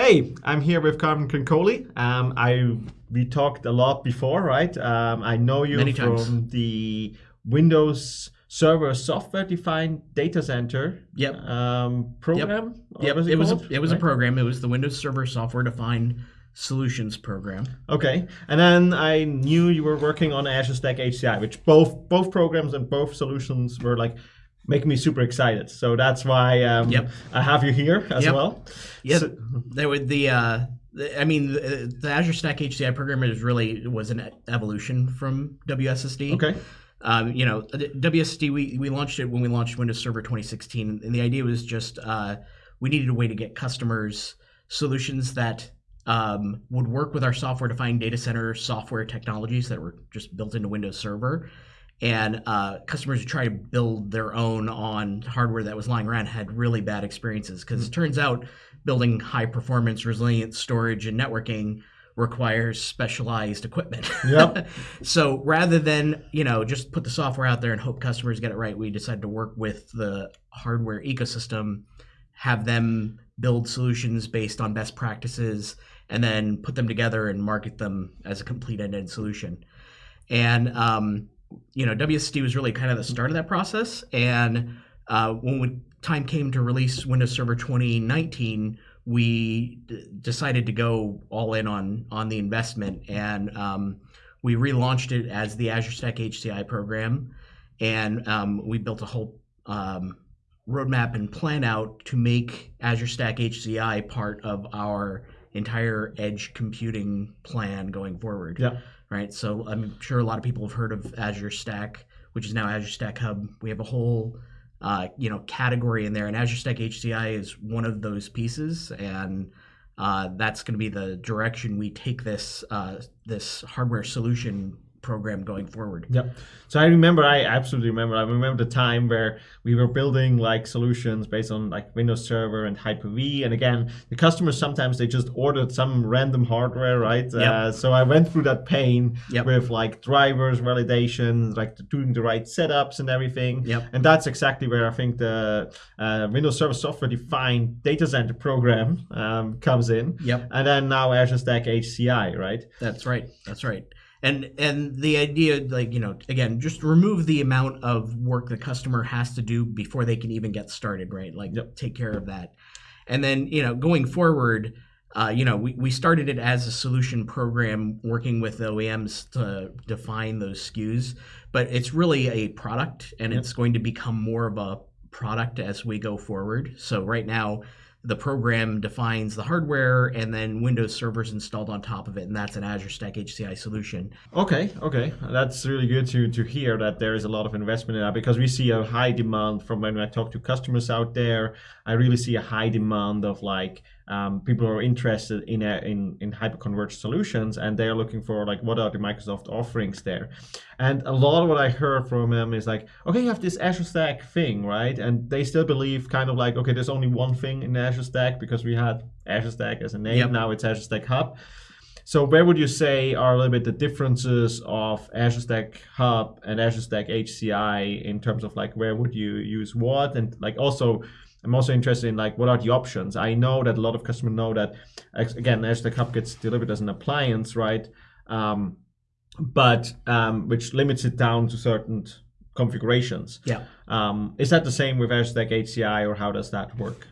Hey, I'm here with Carmen Crincoli. Um, I we talked a lot before, right? Um, I know you Many from times. the Windows Server software-defined data center Yep. um, program. or Yep. was It was a, it was a program. It was the Windows Server Software Defined Solutions program. Okay, and then I knew you were working on Azure Stack HCI, which both both programs and both solutions were like making me super excited. So that's why um, Yep. I have you here as Yep. well. Yeah, So- there would the. Uh, the- I mean, the, the Azure Stack HCI program is really was an evolution from WSSD. okay. Um, you know, WSSD we, we launched it when we launched Windows Server 2016, and the idea was just uh, we needed a way to get customers solutions that um, would work with our software-defined data center software technologies that were just built into Windows Server, and uh, customers who try to build their own on hardware that was lying around had really bad experiences because it turns out building high-performance, resilient storage and networking requires specialized equipment. Yep. so rather than you know just put the software out there and hope customers get it right, we decided to work with the hardware ecosystem, have them build solutions based on best practices, and then put them together and market them as a complete end-to-end solution. And um, you know, WSSD was really kind of the start of that process. And uh, when we, time came to release Windows Server 2019, we decided to go all in on on the investment, and um, we relaunched it as the Azure Stack HCI program, and um, we built a whole um, roadmap and plan out to make Azure Stack HCI part of our entire edge computing plan going forward Yeah. right? So I'm sure a lot of people have heard of Azure Stack, which is now Azure Stack Hub. We have a whole, uh, you know, category in there, and Azure Stack HCI is one of those pieces, and uh, that's going to be the direction we take this uh, this hardware solution program going forward. Yep. So I remember, I absolutely remember. I remember the time where we were building like solutions based on like Windows Server and Hyper-V. And again, the customers sometimes they just ordered some random hardware, right? Yep. Uh, so I went through that pain Yep. with like drivers, validation, like doing the right setups and everything. Yep. And that's exactly where I think the uh, Windows Server Software Defined Data Center program um, comes in. Yep. And then now Azure Stack HCI, right? That's right. That's right. And and the idea, like you know, again, just remove the amount of work the customer has to do before they can even get started, right? Like Yep. take care of that. And then you know, going forward, uh, you know, we, we started it as a solution program, working with OEMs to define those SKUs, but it's really a product, and Yep. it's going to become more of a product as we go forward. So right now, the program defines the hardware and then Windows servers installed on top of it, and that's an Azure Stack HCI solution. Okay, okay, that's really good to to hear that there is a lot of investment in that because we see a high demand from when I talk to customers out there. I really see a high demand of like um, people are interested in a, in in hyperconverged solutions and they are looking for like what are the Microsoft offerings there. And a lot of what I heard from them is like, okay, you have this Azure Stack thing, right? And they still believe kind of like, okay, there's only one thing in Azure Stack because we had Azure Stack as a name. Yep. Now it's Azure Stack Hub. So where would you say are a little bit the differences of Azure Stack Hub and Azure Stack HCI in terms of like where would you use what and like also I'm also interested in like what are the options. I know that a lot of customers know that again Azure Stack Hub gets delivered as an appliance, right? Um, but um, which limits it down to certain configurations. Yeah. Um, is that the same with Azure Stack HCI or how does that work?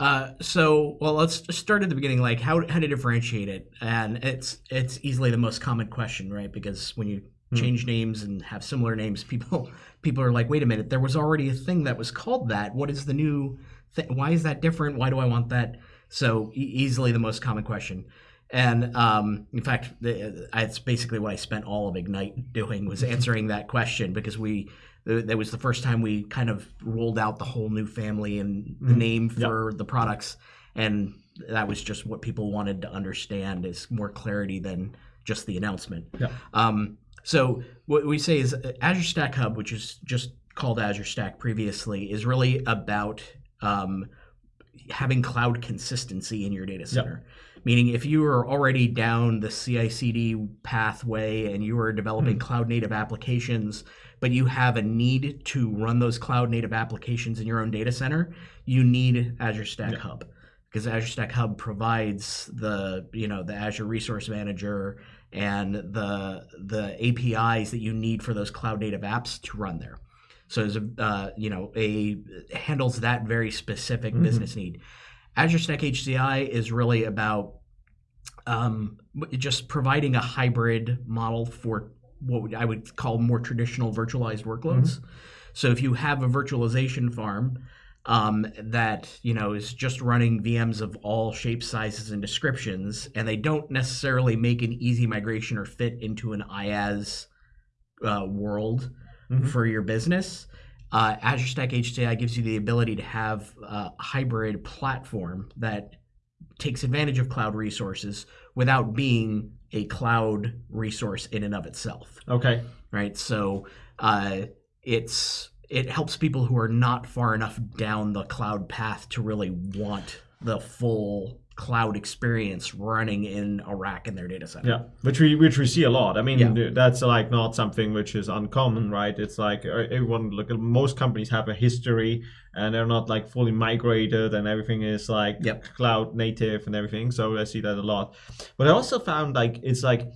Uh, so, well, let's start at the beginning. Like, how how to differentiate it, and it's it's easily the most common question, right? Because when you. Change names and have similar names, people people are like, wait a minute, there was already a thing that was called that. What is the new? Th- why is that different? Why do I want that? So e- easily the most common question. And um, in fact, it's basically what I spent all of Ignite doing was answering that question because we that was the first time we kind of rolled out the whole new family and the Mhm. name for the products, and that was just what people wanted to understand is more clarity than just the announcement. Yeah. Um, so what we say is uh, Azure Stack Hub, which is just called Azure Stack previously, is really about um, having cloud consistency in your data center. Meaning, if you are already down the CI/CD pathway and you are developing cloud native applications, but you have a need to run those cloud native applications in your own data center, you need Azure Stack Yeah. Hub. Because Azure Stack Hub provides the you know the Azure Resource Manager and the the APIs that you need for those cloud native apps to run there. So as a uh, you know a handles that very specific Mhm. business need. Azure Stack HCI is really about um, just providing a hybrid model for what I would call more traditional virtualized workloads. So if you have a virtualization farm um, that you know is just running VMs of all shapes, sizes, and descriptions, and they don't necessarily make an easy migration or fit into an IaaS uh, world Mhm. for your business. Uh, Azure Stack HCI gives you the ability to have a hybrid platform that takes advantage of cloud resources without being a cloud resource in and of itself Okay. right? So uh, it's it helps people who are not far enough down the cloud path to really want the full cloud experience running in a rack in their data center. Yeah, which we which we see a lot. I mean, Yeah. that's like not something which is uncommon, right? It's like uh, everyone look. Most companies have a history, and they're not like fully migrated, and everything is like Yep. cloud native and everything. So I see that a lot. But I also found like it's like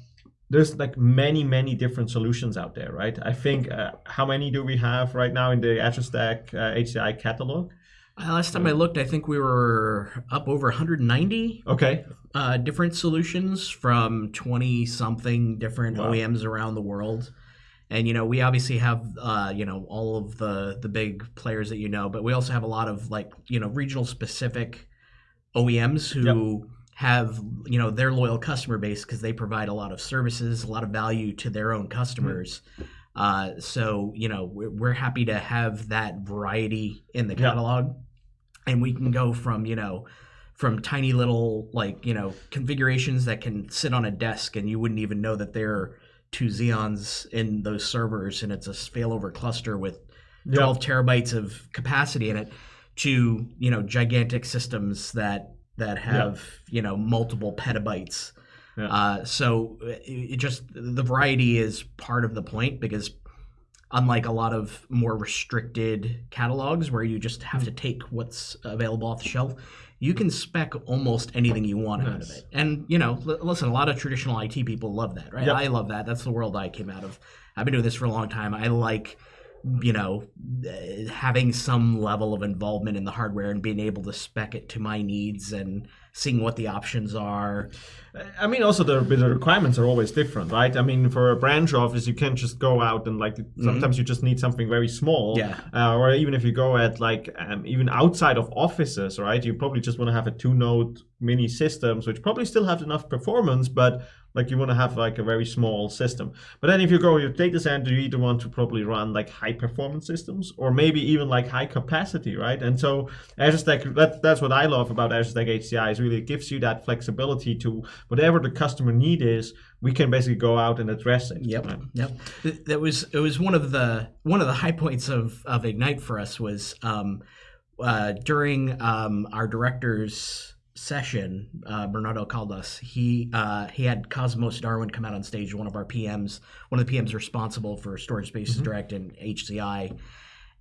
there's like many many different solutions out there, right? I think uh, how many do we have right now in the Azure Stack uh, HCI catalog? Uh, last time I looked, I think we were up over 190 Okay, uh, different solutions from 20 something different Wow. OEMs around the world. And you know, we obviously have uh, you know all of the the big players that you know, but we also have a lot of like you know regional specific OEMs who have you know their loyal customer base because they provide a lot of services, a lot of value to their own customers. Uh, so you know we're, we're happy to have that variety in the catalog, and we can go from you know from tiny little like you know configurations that can sit on a desk and you wouldn't even know that there are two Xeons in those servers and it's a failover cluster with yeah, 12 terabytes of capacity in it to you know gigantic systems that that have you know multiple petabytes. Yeah. uh, so it, it just the variety is part of the point because unlike a lot of more restricted catalogs where you just have to take what's available off the shelf you can spec almost anything you want out of it. And you know li- listen a lot of traditional it people love that right? Yep. i love that. That's the world i came out of. I've been doing this for a long time. I like you know uh, having some level of involvement in the hardware and being able to spec it to my needs and seeing what the options are I mean, also the, the requirements are always different, right? I mean, for a branch office, you can't just go out and like sometimes you just need something very small, Yeah. Uh, or even if you go at like um, even outside of offices, right? You probably just want to have a two-node mini systems, which probably still have enough performance, but like you want to have like a very small system. But then if you go your data center, you either want to probably run like high performance systems or maybe even like high capacity, right? And so Azure Stack, that, that's what I love about Azure Stack HCI is really it gives you that flexibility to whatever the customer need is, we can basically go out and address it. Yep, right? yep. That was it was one of the one of the high points of of Ignite for us was um, uh, during um, our director's session. Uh, Bernardo Caldas. He uh, he had Cosmos Darwin come out on stage. One of our PMs, one of the PMs responsible for Storage Spaces Mhm. Direct and HCI,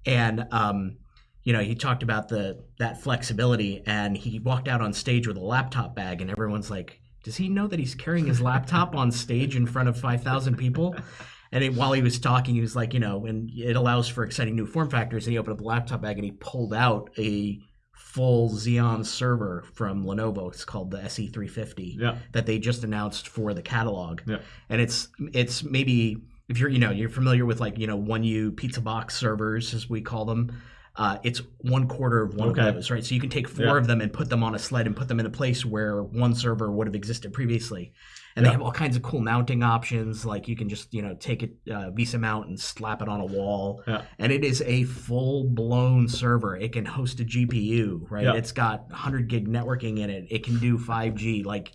and um, you know he talked about the that flexibility. And he walked out on stage with a laptop bag, and everyone's like. Does he know that he's carrying his laptop on stage in front of 5,000 people? And it, while he was talking, he was like, you know, and it allows for exciting new form factors. And he opened up the laptop bag and he pulled out a full Xeon server from Lenovo. It's called the SE350 Yeah. that they just announced for the catalog. Yeah. And it's it's maybe if you're you know you're familiar with like you know one U pizza box servers as we call them. Uh, it's one quarter of one Okay. of those, right? So you can take four Yeah. of them and put them on a sled and put them in a place where one server would have existed previously. And they have all kinds of cool mounting options. Like you can just you know take it uh, VESA mount and slap it on a wall, Yeah. and it is a full blown server. It can host a GPU, right? Yeah. It's got 100 gig networking in it. It can do 5G. Like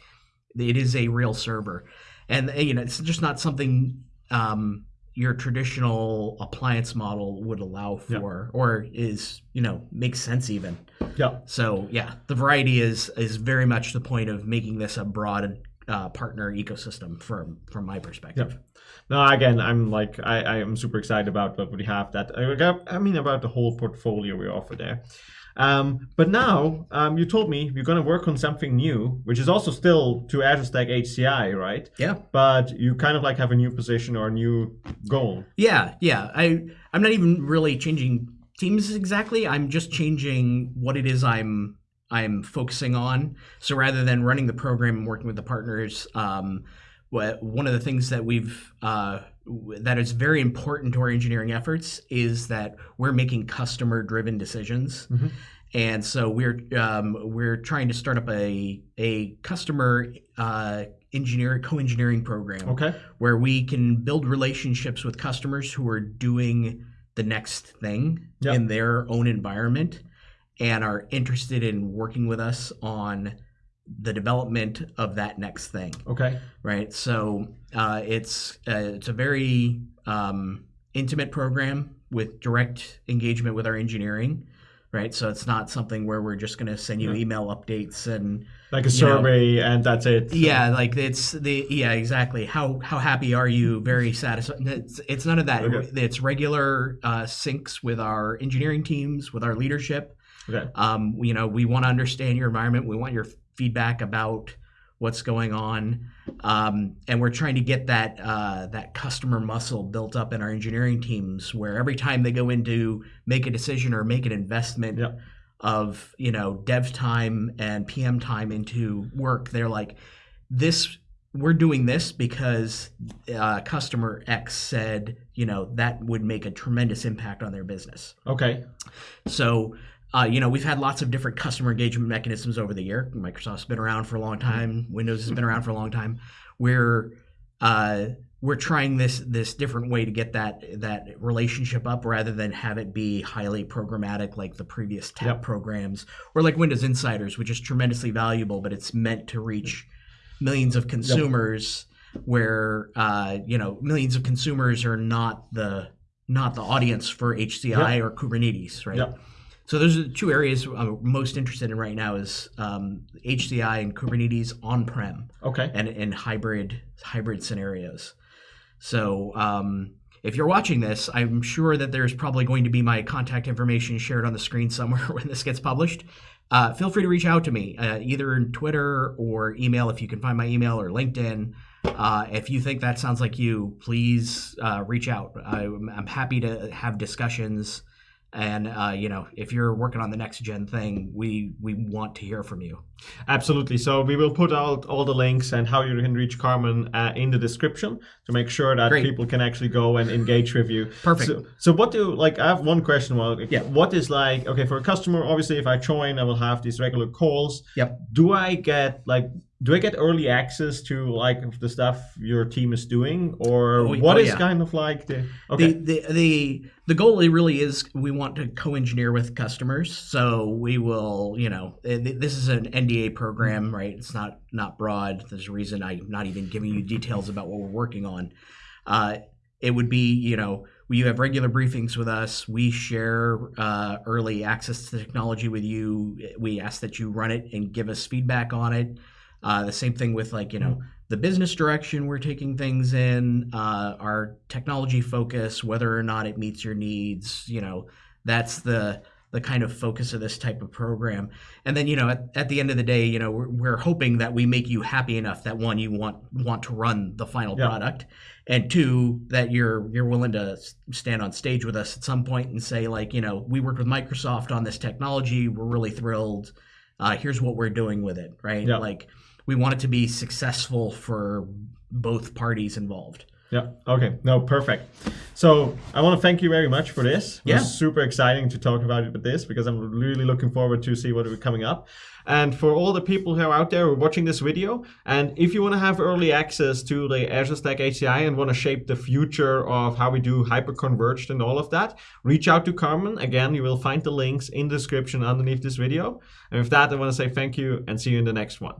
it is a real server, and you know it's just not something um, your traditional appliance model would allow Yeah. for, or is you know makes sense even. Yeah. So yeah, the variety is is very much the point of making this a broad uh, partner ecosystem from from my perspective. No, again, I'm like, I, I am super excited about what we have that, I mean, about the whole portfolio we offer there. Um, but now um, you told me you're going to work on something new, which is also still to Azure Stack HCI, right? Yeah. But you kind of like have a new position or a new goal. Yeah, yeah. I I'm not even really changing teams exactly. I'm just changing what it is I'm I'm focusing on. So rather than running the program and working with the partners, um, what, one of the things that we've uh, that is very important to our engineering efforts is that we're making customer driven decisions. Mhm. And so we're um, we're trying to start up a a customer uh, engineer co-engineering program Okay. where we can build relationships with customers who are doing the next thing Yep. in their own environment and are interested in working with us on the development of that next thing Okay. right so uh, it's uh, it's a very um, intimate program with direct engagement with our engineering right so it's not something where we're just going to send you Yeah. email updates and Like a You know. survey, and that's it. yeah, like it's the yeah exactly. How how happy are you? Very satisfied. It's, it's none of that. Okay. It's regular uh, syncs with our engineering teams, with our leadership. Okay. Um, you know, we want to understand your environment. We want your feedback about what's going on, um, and we're trying to get that uh, that customer muscle built up in our engineering teams, where every time they go in to make a decision or make an investment Yeah. of you know dev time and PM time into work, they're like, this we're doing this because uh, customer X said you know that would make a tremendous impact on their business. Okay. So, uh, you know, we've had lots of different customer engagement mechanisms over the year. Microsoft's been around for a long time. Windows has been around for a long time. We're uh, we're trying this this different way to get that that relationship up rather than have it be highly programmatic like the previous TAP Yep. programs or like Windows Insiders, which is tremendously valuable, but it's meant to reach millions of consumers where uh, you know millions of consumers are not the not the audience for HCI or Kubernetes, right? So those are the two areas I'm most interested in right now is um, HCI and Kubernetes on-prem Okay. and in hybrid hybrid scenarios. So um, if you're watching this, I'm sure that there's probably going to be my contact information shared on the screen somewhere when this gets published. Uh, feel free to reach out to me uh, either in Twitter or email if you can find my email or LinkedIn. Uh, if you think that sounds like you, please uh, reach out. I'm, I'm happy to have discussions. And uh, you know, if you're working on the next gen thing, we we want to hear from you. Absolutely. So we will put out all the links and how you can reach Carmen uh, in the description to make sure that Great. people can actually go and engage with you. Perfect. So, so what do like? I have one question. Well, Yeah. What is like? Okay, for a customer, obviously, if I join, I will have these regular calls. Yep. Do I get like? Do I get early access to like the stuff your team is doing, or Oh, what oh, is yeah. kind of like the? Okay. The, the the the goal really is we want to co-engineer with customers. So we will, you know, eh, this is an NDA program, right? It's not not broad. There's a reason I'm not even giving you details about what we're working on. Uh, it would be, you know, you have regular briefings with us. We share uh, early access to the technology with you. We ask that you run it and give us feedback on it. Uh, the same thing with like, you know, the business direction we're taking things in, uh, our technology focus, whether or not it meets your needs, you know, that's the the kind of focus of this type of program. And then, you know, at, at the end of the day, you know, we're, we're hoping that we make you happy enough that one, you want want to run the final Yeah. product, and two, that you're you're willing to stand on stage with us at some point and say like, you know, we worked with Microsoft on this technology, we're really thrilled. Uh, here's what we're doing with it, right? Yeah. Like we want it to be successful for both parties involved. Yeah. Okay. No, perfect. So I want to thank you very much for this. It Yeah. super exciting to talk about it with this because I'm really looking forward to see what is coming up. And for all the people who are out there who are watching this video, and if you want to have early access to the Azure Stack HCI and want to shape the future of how we do hyper-converged and all of that, reach out to Carmen. Again, you will find the links in the description underneath this video. And with that, I want to say thank you and see you in the next one.